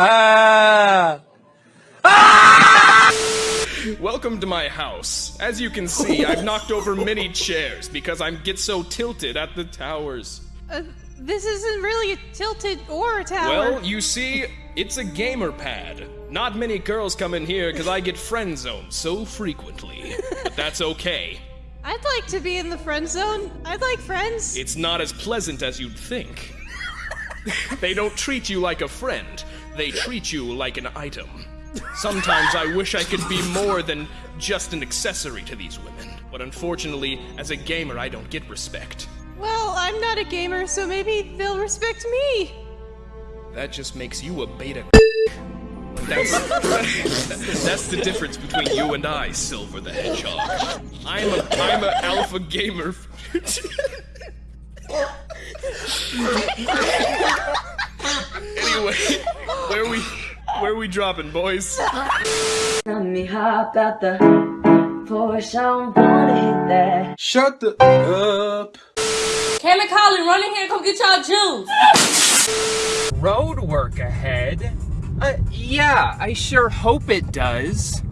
ah. Welcome to my house. As you can see, I've knocked over many chairs because I get so tilted at the towers. Uh, this isn't really a tilted or a tower. Well, you see, it's a gamer pad. Not many girls come in here because I get friend zoned so frequently. But that's okay. I'd like to be in the friend zone. I'd like friends. It's not as pleasant as you'd think. they don't treat you like a friend, they treat you like an item. Sometimes I wish I could be more than just an accessory to these women. But unfortunately, as a gamer, I don't get respect. Well, I'm not a gamer, so maybe they'll respect me. That just makes you a beta. That's, that's the difference between you and I, Silver the Hedgehog. I'm a I'm an alpha gamer. anyway, where we where we dropping, boys? Let me hop out the Porsche, I don't wanna hit that. Shut the up. Cam and Colin, run in here and come get y'all juice. road work ahead? Uh, yeah, I sure hope it does.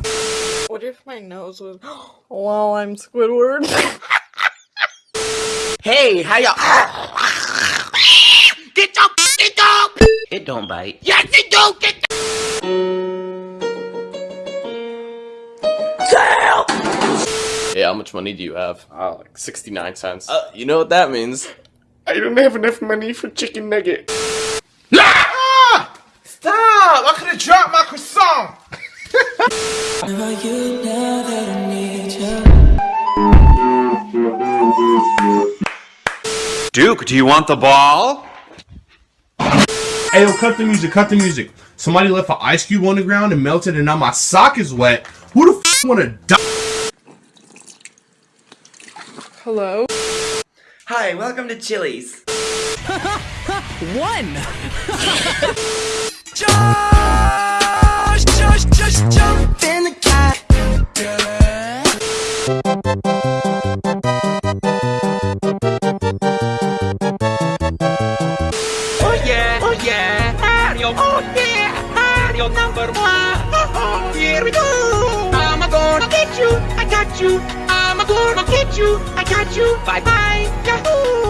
What if my nose was while I'm Squidward? Hey, how y'all? It don't bite. Yes, it do. Get. Hey, how much money do you have? Oh, like 69 cents. Uh, you know what that means. I don't have enough money for chicken nugget. Ah! Stop! I could have dropped my croissant. Duke, do you want the ball? Hey, yo, cut the music, cut the music. Somebody left an ice cube on the ground and melted, and now my sock is wet. Who the f wanna die? Hello? Hi, welcome to Chili's. One! Just, just, Mario, oh yeah, Mario number one. Oh, oh here we go. I'm gonna get you, I got you. I'm gonna get you, I got you. Bye bye, Yahoo.